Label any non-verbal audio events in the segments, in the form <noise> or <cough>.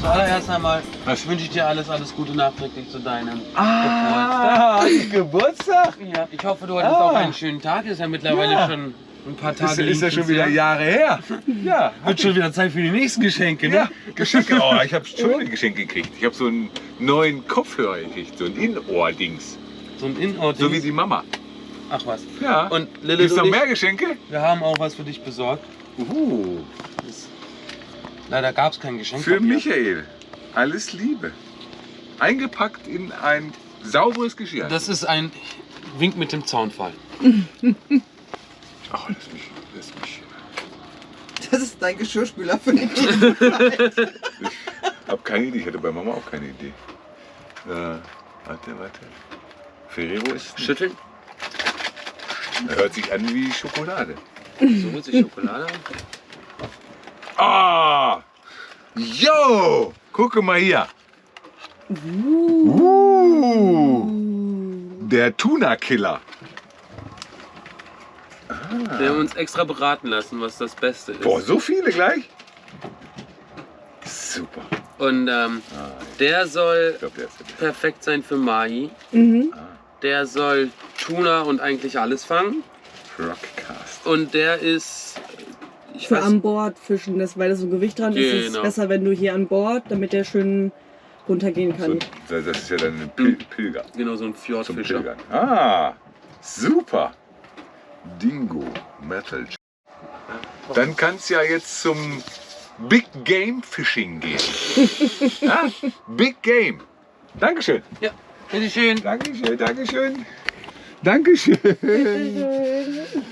Zuallererst einmal wünsche ich dir alles, alles Gute nachträglich zu deinem Ah, Geburtstag. <laughs> Geburtstag. Ja, ich hoffe, du hattest Ah. auch einen schönen Tag. Ist ja mittlerweile Ja. schon ein paar Ist, Tage. ist ja liegt schon wieder Jahre her. <laughs> Ja, Wird schon wieder Zeit für die nächsten Geschenke, ne? ja Geschenke. Oh, ich habe <laughs> schöne Geschenke gekriegt. Ich habe so einen neuen Kopfhörer gekriegt, so ein In-Ohr-Dings. So ein Inort. So wie die Mama. Ach was. Ja. Und Lilith Gibt's noch mehr Geschenke? wir haben auch was für dich besorgt. Uh, Das, leider gab es kein Geschenk. für. Michael. Alles Liebe. Eingepackt in ein sauberes Geschirr. Das ist ein Wink mit dem Zaunfall. <laughs> oh, lass mich, lass mich. Das ist dein Geschirrspüler für den. Ich habe keine Idee. Ich hatte bei Mama auch keine Idee. Äh, warte, warte. Ferrero ist. Schütteln. Hört sich an wie Schokolade. So muss die Schokolade. Ah! Yo! Gucke mal hier. Uh. Der Tuna-Killer. Wir haben uns extra beraten lassen, was das Beste ist. Boah, so viele gleich? Super. Und ähm, Ah, der soll ich glaube, der perfekt sein für Mahi. Mhm. Der soll Tuna und eigentlich alles fangen. Rockcast. Und der ist. Ich Für weiß, an Bord fischen, das, weil das so Gewicht dran ist, ist es Genau. besser, wenn du hier an Bord, damit der schön runtergehen So, kann. das ist ja dann ein Pil Pilger. genau so ein Zum Fjordfischer. Ah, super. Dingo Metal. Dann kann es ja jetzt zum Big Game Fishing gehen. <laughs> ja? Big Game. Dankeschön. Ja, bitteschön. Dankeschön, Dankeschön. Dankeschön.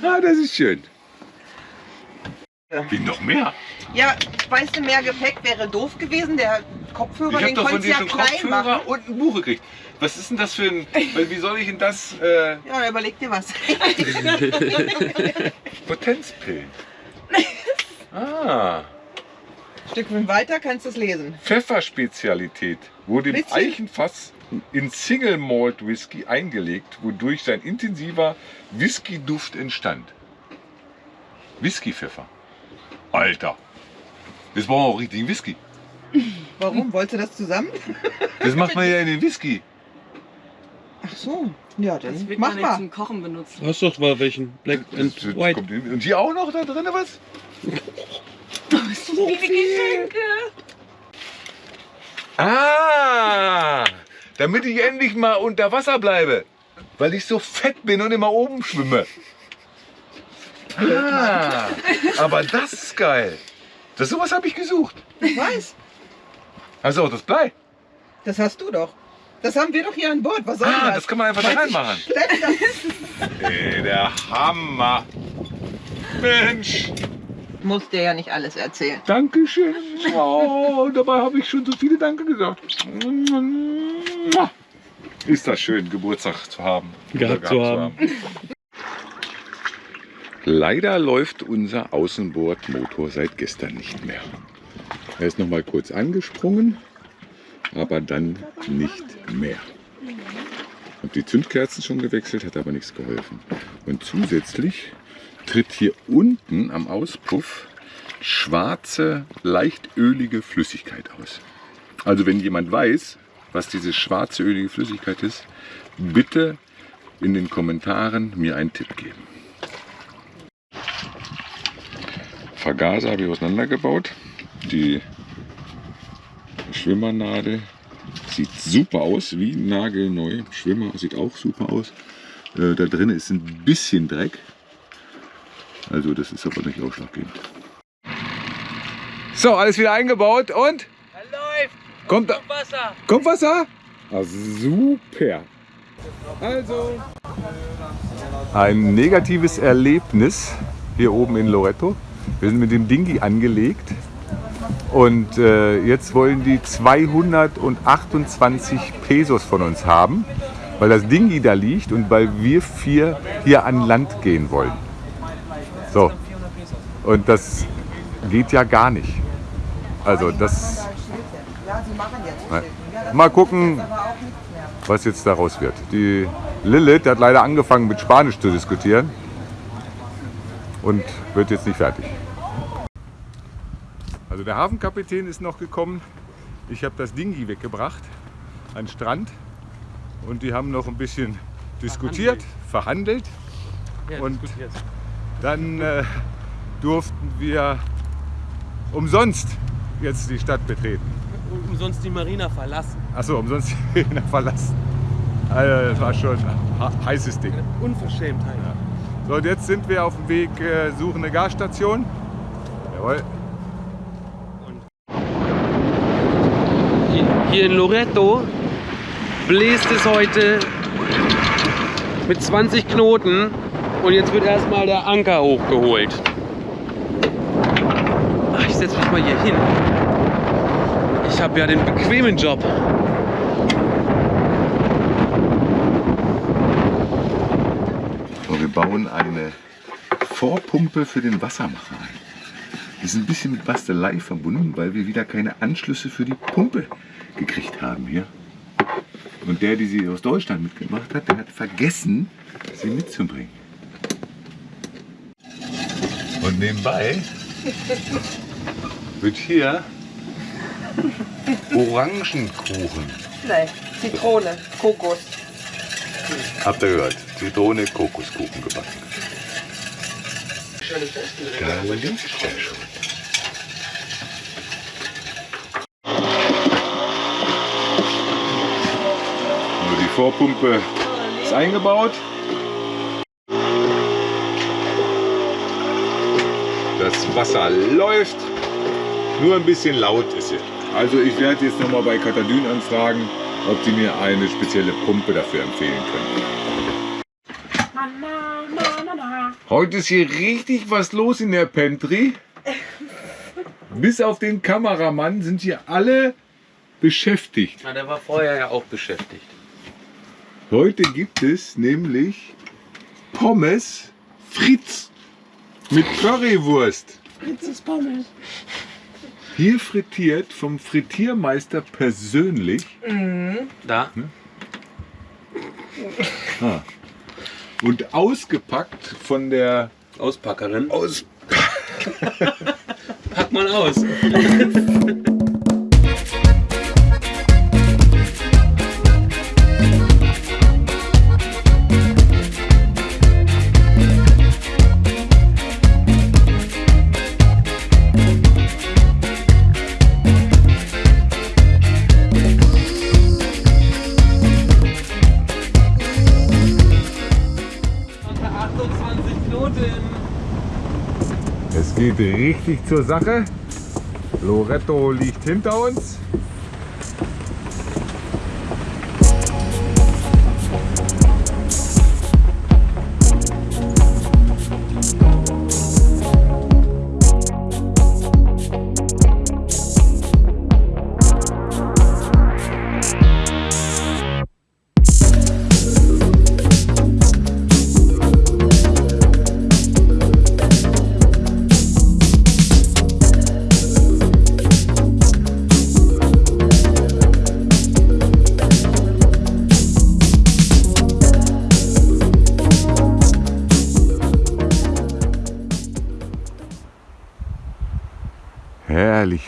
Ah, das ist schön. Wie noch mehr? Ja, weißt du, mehr Gepäck wäre doof gewesen. Der Kopfhörer, Ich den konntest du ja klein Kopfhörer machen. und ein Buch gekriegt. Was ist denn das für ein. Wie soll ich denn das. Äh, <laughs> Ja, überleg dir was. <laughs> Potenzpillen. <laughs> Ah. Stückchen weiter kannst du es lesen. Pfefferspezialität wurde im? Eichenfass in Single Malt Whisky eingelegt, wodurch sein intensiver Whisky-Duft entstand. Whisky-Pfeffer. Alter. Jetzt brauchen wir auch richtigen Whisky. Warum? Wolltest du das zusammen? Das macht man ja in den Whisky. Ach so. Ja, Das dann wird mach man nicht mal. zum Kochen benutzt. Du hast doch mal welchen. Black and Das- das White. kommt Und hier auch noch da drin was? So viele Geschenke! Ah, damit ich endlich mal unter Wasser bleibe. Weil ich so fett bin und immer oben schwimme. Ah, aber das ist geil. Das sowas habe ich gesucht. Ich weiß. Also auch das Blei. Das hast du doch. Das haben wir doch hier an Bord. Was soll Ah, das? das kann man einfach da reinmachen. Ey, der Hammer. Mensch, Muss dir ja nicht alles erzählen. Dankeschön. Oh, dabei habe ich schon so viele Danke gesagt. Ist das schön, Geburtstag zu haben. Gehabt zu haben. Leider läuft unser Außenbordmotor seit gestern nicht mehr. Er ist noch mal kurz angesprungen, aber dann nicht mehr. Und die Zündkerzen schon gewechselt, hat aber nichts geholfen. Und zusätzlich tritt hier unten am Auspuff schwarze, leicht ölige Flüssigkeit aus. Also wenn jemand weiß, was diese schwarze ölige Flüssigkeit ist, bitte in den Kommentaren mir einen Tipp geben. Vergaser habe ich auseinandergebaut. Die Schwimmernadel sieht super aus, wie nagelneu. Schwimmer sieht auch super aus. Äh, da drin ist ein bisschen Dreck. Also das ist aber nicht ausschlaggebend. So, alles wieder eingebaut und? Er läuft! Kommt, Wasser! kommt Wasser? Ah, super. Also. Ein negatives Erlebnis hier oben in Loreto. Wir sind mit dem Dingi angelegt Und äh, jetzt wollen die 228 Pesos von uns haben, weil das Dingi da liegt und weil wir vier hier an Land gehen wollen. So. Und das geht ja gar nicht. Also das. Mal gucken, was jetzt daraus wird. Die Lilith hat leider angefangen mit Spanisch zu diskutieren und wird jetzt nicht fertig. Also der Hafenkapitän ist noch gekommen. Ich habe das Dingi weggebracht an den Strand und die haben noch ein bisschen diskutiert, verhandelt. Und dann äh, durften wir umsonst jetzt die Stadt betreten. Und umsonst die Marina verlassen. Achso, umsonst die Arena verlassen. Also, das war schon ein heißes Ding. Unverschämtheit. So, und jetzt sind wir auf dem Weg, äh, suchen eine Gasstation. Jawohl. Hier- in Loreto bläst es heute mit 20 Knoten und jetzt wird erstmal der Anker hochgeholt. Ach, ich setze mich mal hier hin. Ich habe ja den bequemen Job. So, wir bauen eine Vorpumpe für den Wassermacher ein. Die ist ein bisschen mit Bastelei verbunden, weil wir wieder keine Anschlüsse für die Pumpe gekriegt haben hier. Und der, die sie aus Deutschland mitgebracht hat, der hat vergessen, sie mitzubringen. Und nebenbei wird hier Orangenkuchen Nein, Zitrone, Kokos. Habt ihr gehört? Zitrone, Kokoskuchen gebacken. Da liegt er schon. Nur die Vorpumpe ist eingebaut. Das Wasser läuft. Nur ein bisschen laut ist es. Also ich werde jetzt nochmal bei Katadyn anfragen, ob sie mir eine spezielle Pumpe dafür empfehlen können. Heute ist hier richtig was los in der Pantry. <laughs> Bis auf den Kameramann sind hier alle beschäftigt. Na, der war vorher ja auch beschäftigt. Heute gibt es nämlich Pommes Fritz mit Currywurst. Fritzes Pommes. Hier frittiert vom Frittiermeister persönlich Da? und ausgepackt von der Auspackerin. Aus <laughs> Pack mal aus. <laughs> richtig zur Sache. Loretto liegt hinter uns.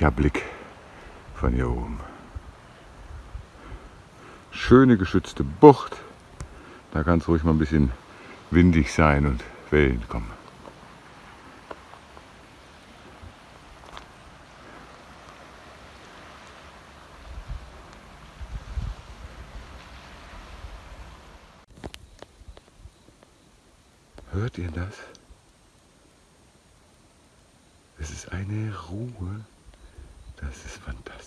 Herrlicher Blick von hier oben. Schöne geschützte Bucht. Da kann es ruhig mal ein bisschen windig sein und Wellen kommen. Hört ihr das? Es ist eine Ruhe. Das ist fantastisch.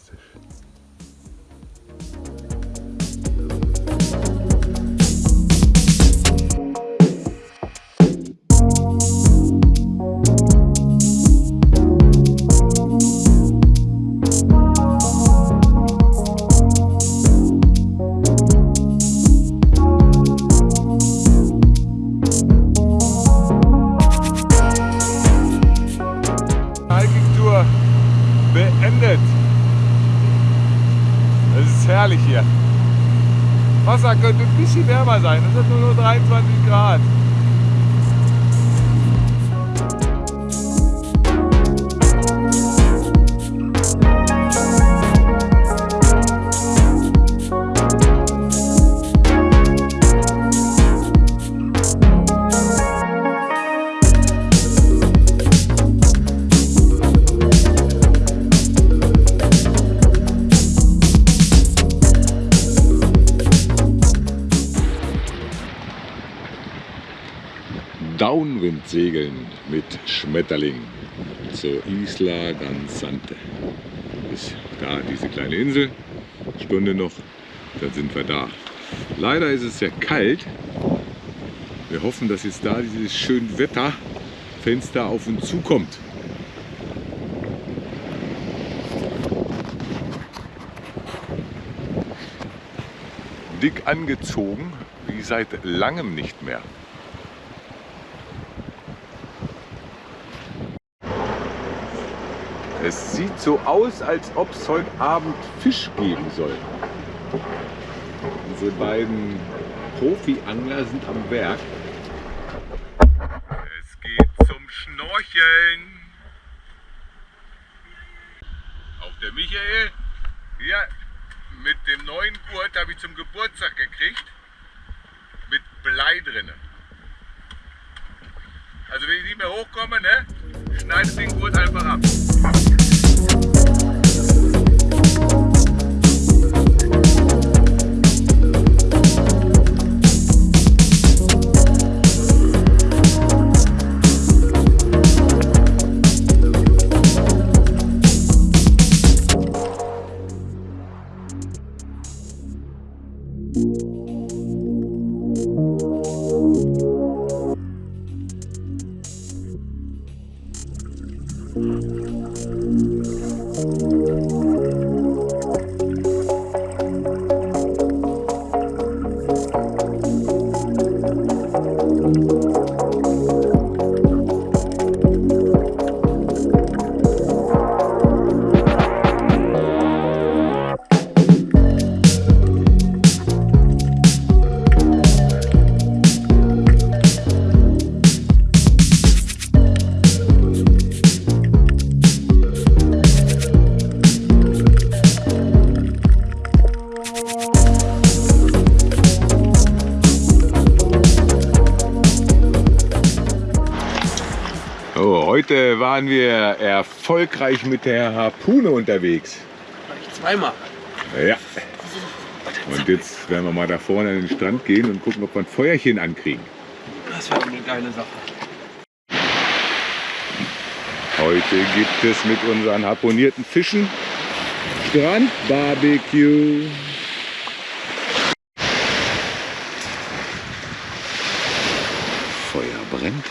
Hier. Wasser könnte ein bisschen wärmer sein. Es sind nur, nur 23 Grad. Downwindsegeln mit Schmetterling zur Isla Danzante. Ist da diese kleine Insel, Stunde noch, dann sind wir da. Leider ist es sehr kalt. Wir hoffen, dass jetzt da dieses schöne Wetterfenster auf uns zukommt. Dick angezogen, wie seit langem nicht mehr. Es sieht so aus, als ob es heute Abend Fisch geben soll. Diese beiden Profi-Angler sind am Werk. Es geht zum Schnorcheln. Auch der Michael, hier mit dem neuen Gurt habe ich zum Geburtstag gekriegt. Mit Blei drinne. Also wenn ich nicht mehr hochkomme, ne, schneidet den Gurt einfach ab. Waren wir erfolgreich mit der Harpune unterwegs. Zweimal. Ja. Und jetzt werden wir mal da vorne an den Strand gehen und gucken, ob wir ein Feuerchen ankriegen. Das wäre eine geile Sache. Heute gibt es mit unseren harponierten Fischen Strandbarbecue. Feuer brennt.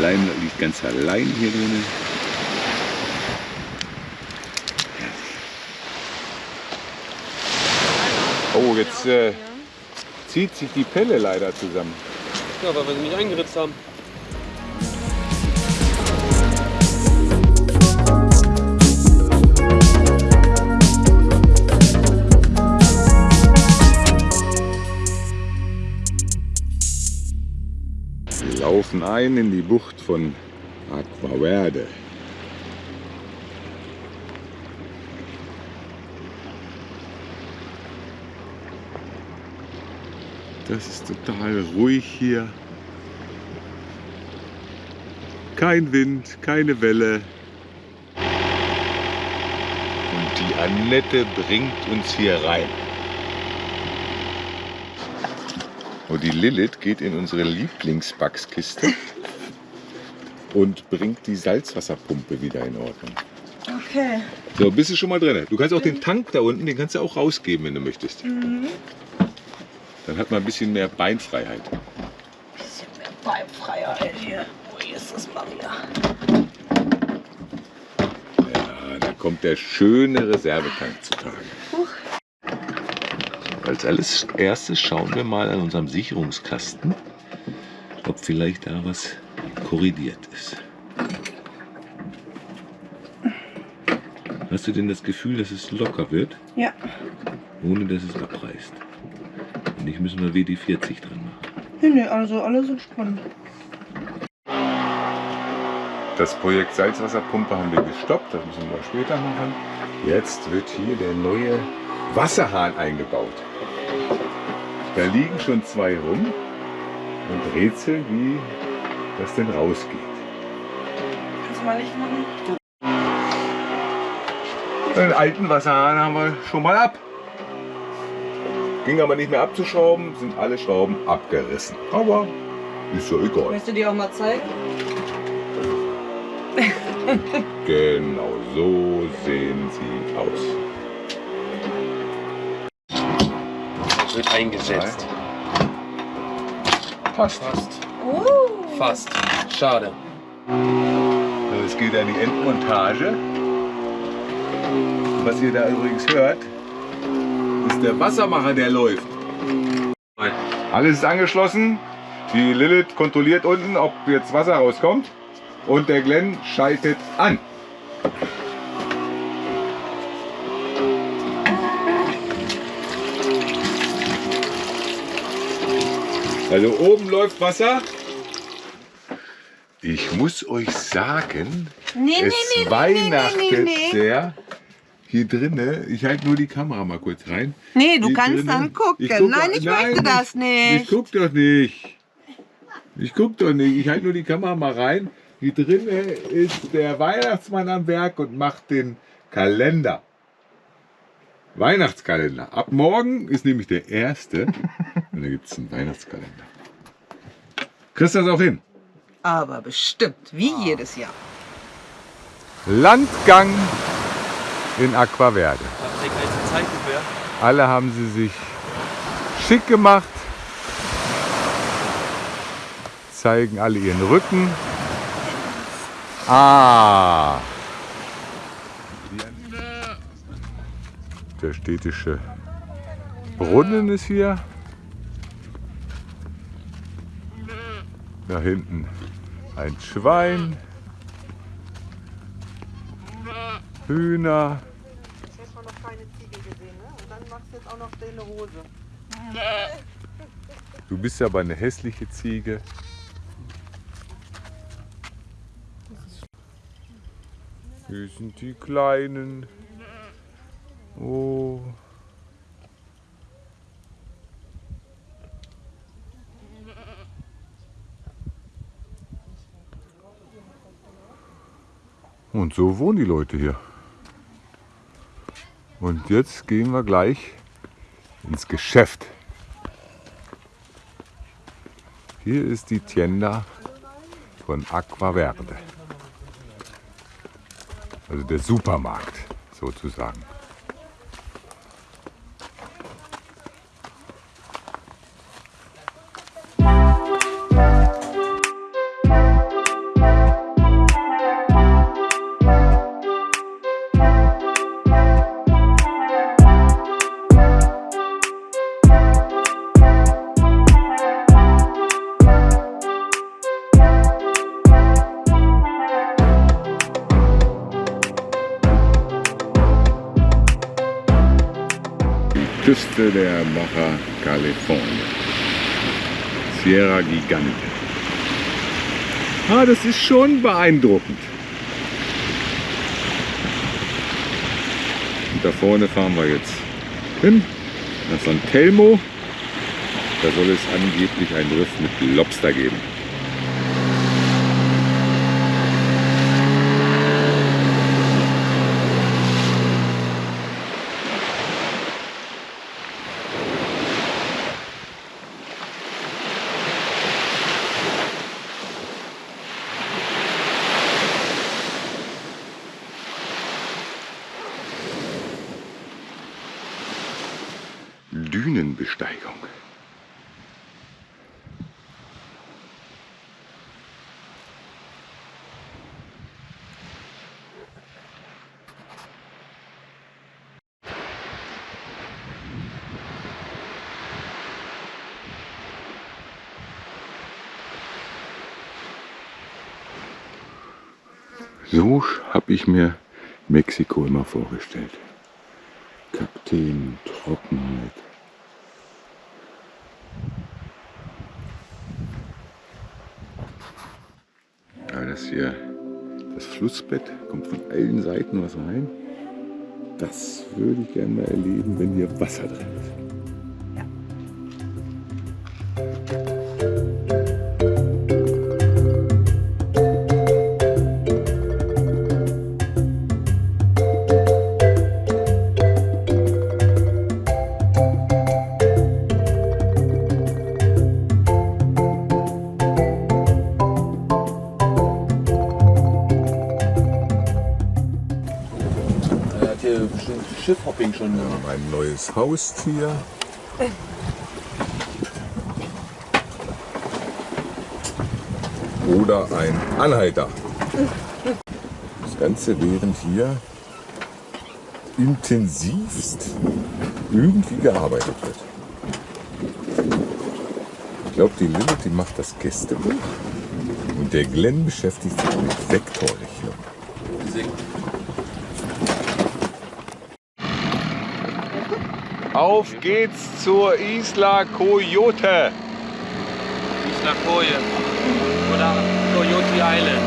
Leim liegt ganz allein hier drinnen. Oh, jetzt äh, zieht sich die Pelle leider zusammen. Ja, weil wir sie nicht eingeritzt haben. Laufen ein in die Bucht von Aquaverde. Das ist total ruhig hier. Kein Wind, keine Welle. Und die Annette bringt uns hier rein. Und die Lilith geht in unsere Lieblingsbackskiste und bringt die Salzwasserpumpe wieder in Ordnung. Okay. So, bist du schon mal drin? Du kannst auch den Tank da unten, den kannst du auch rausgeben, wenn du möchtest. Dann hat man ein bisschen mehr Beinfreiheit. Bisschen mehr Beinfreiheit hier. Wo ist das Maria? Ja, da kommt der schöne Reservetank zutage. Als alles erstes schauen wir mal an unserem Sicherungskasten, ob vielleicht da was korrigiert ist. Hast du denn das Gefühl, dass es locker wird, Ja. ohne dass es abreißt? Und ich müssen wir WD-40 dran machen. Nee, nee, also alle sind spannend. Das Projekt Salzwasserpumpe haben wir gestoppt, das müssen wir später machen. Jetzt wird hier der neue Wasserhahn eingebaut. Da liegen schon zwei rum und rätseln, wie das denn rausgeht. Kannst du mal Licht machen? Den alten Wasserhahn haben wir schon mal ab. Ging aber nicht mehr abzuschrauben, sind alle Schrauben abgerissen. Aber ist ja egal. Möchtest du dir auch mal zeigen? Genau so sehen sie aus. Wird eingesetzt. Passt. Fast. Oh. Fast. Schade. So, es geht an die Endmontage. Was ihr da übrigens hört, ist der Wassermacher, der läuft. Alles ist angeschlossen. Die Lilith kontrolliert unten, ob jetzt Wasser rauskommt. Und der Glenn schaltet an. Also oben läuft Wasser. Ich muss euch sagen, Nee, es nee, nee, weihnachtet nee, nee, nee. sehr hier drinne. Ich halte nur die Kamera mal kurz rein. Nee, du Hier kannst drinne- dann gucken. Ich guck- Nein, ich möchte das Ich nicht. guck doch nicht. Ich guck doch nicht. Ich halte nur die Kamera mal rein. Hier drinne ist der Weihnachtsmann am Werk und macht den Kalender. Weihnachtskalender. Ab morgen ist nämlich der erste. <laughs> Und da gibt es einen Weihnachtskalender. Kriegst du das auch hin? Aber bestimmt, wie jedes Jahr. Landgang in Aquaverde. Alle haben sie sich schick gemacht, zeigen alle ihren Rücken. Ah! Der städtische Brunnen ist hier. Da hinten ein Schwein. Hühner. Ich habe noch keine Ziege gesehen, ne? Und dann machst du jetzt auch noch stille Hose. Du bist aber eine hässliche Ziege. Hier sind die Kleinen. Oh. Und so wohnen die Leute hier. Und jetzt gehen wir gleich ins Geschäft. Hier ist die Tienda von Aquaverde. Also der Supermarkt sozusagen. Küste der Baja California. Sierra Gigante. Ah, das ist schon beeindruckend. Und da vorne fahren wir jetzt hin, nach San Telmo. Da soll es angeblich ein Riff mit Lobster geben. So habe ich mir Mexiko immer vorgestellt. Kakteen, Trockenheit. Ja, das hier, das Flussbett, kommt von allen Seiten was rein. Das würde ich gerne mal erleben, wenn hier Wasser drin ist. Wir haben ein neues Haustier. Oder ein Anhalter. Das Ganze während hier intensivst irgendwie gearbeitet wird. Ich glaube, die Lilith, die macht das Gästebuch und der Glenn beschäftigt sich mit Vektorrechnung. Auf geht's zur Isla Coyote. Isla Koje. Oder Coyote Island.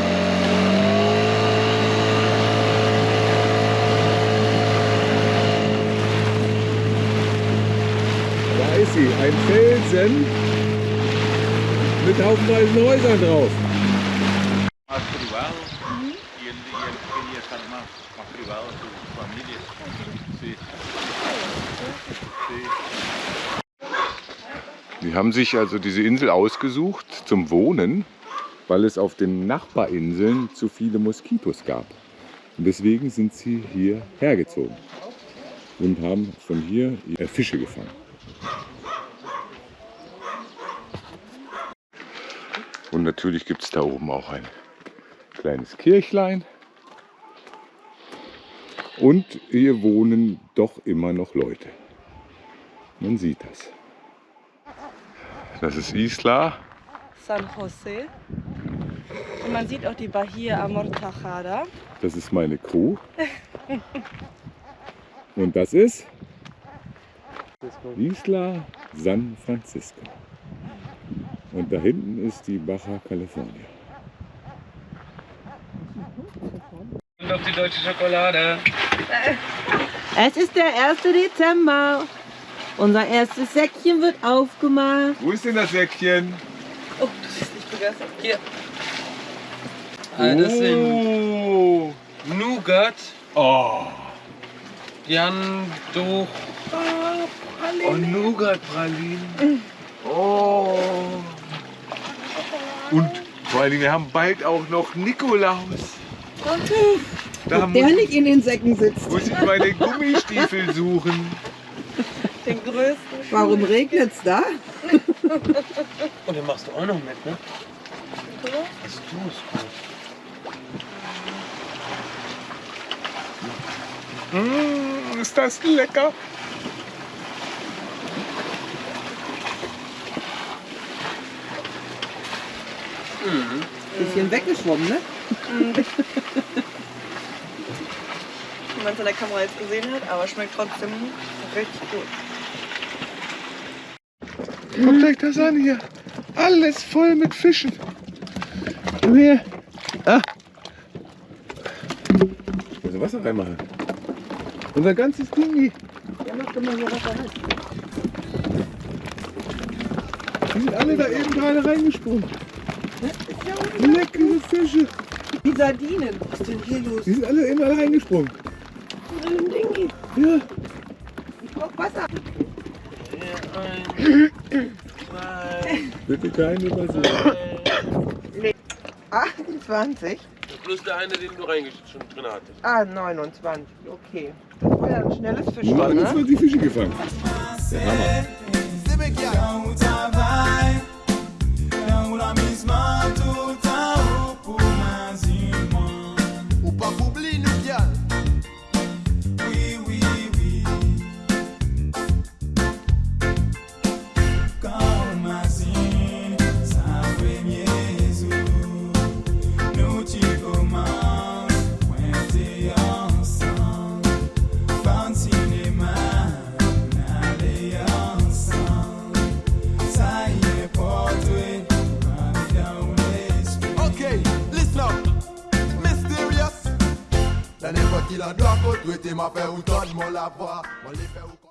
Da ist sie, ein Felsen mit haufenweise Häusern drauf. E ele, Die haben sich also diese Insel ausgesucht zum Wohnen, weil es auf den Nachbarinseln zu viele Moskitos gab. Und deswegen sind sie hier hergezogen und haben von hier Fische gefangen. Und natürlich gibt es da oben auch ein kleines Kirchlein. Und hier wohnen doch immer noch Leute. Man sieht das. Das ist Isla. San Jose. Und man sieht auch die Bahia Amortajada. Das ist meine Crew. Und das ist Isla San Francisco. Und da hinten ist die Baja California. Und auf die deutsche Schokolade. Es ist der 1. Dezember. Unser erstes Säckchen wird aufgemacht. Wo ist denn das Säckchen? Oh, das ist nicht begeistert. Hier. Ah, das sind Oh. Nougat. oh. Jan durch. Oh, Nougat-Pralinen. Oh. Und vor allen Dingen, wir haben bald auch noch Nikolaus. Da Ob der muss, nicht in den Säcken sitzt. muss ich meine Gummistiefel suchen. Den größten. Warum regnet's da? Und den machst du auch noch mit, ne? Was du es gut. Mmh, ist das lecker. Bisschen weggeschwommen, ne? Wie man es in der Kamera jetzt gesehen hat, aber schmeckt trotzdem richtig gut. Guckt euch das an hier. Alles voll mit Fischen. Komm her. Ah. Also Wasser reinmachen. Unser ganzes Ding. Der macht immer so was er hat. Die sind alle da eben gerade reingesprungen. Leckere Fische. Die Sardinen. Was ist denn hier los? Die sind alle eben alle reingesprungen. Ja. Ich brauch Wasser. Bitte keine Übersehen. 28? Plus der eine, den du reingeschickt schon drin hattest. Ah, 29. Okay. Das war ja ein schnelles Wir Fischchen, haben jetzt ne? 20 Fische gefangen. Der Hammer. Então qu'il a de la côte, tu ma faire ou donne mon lavoir, on les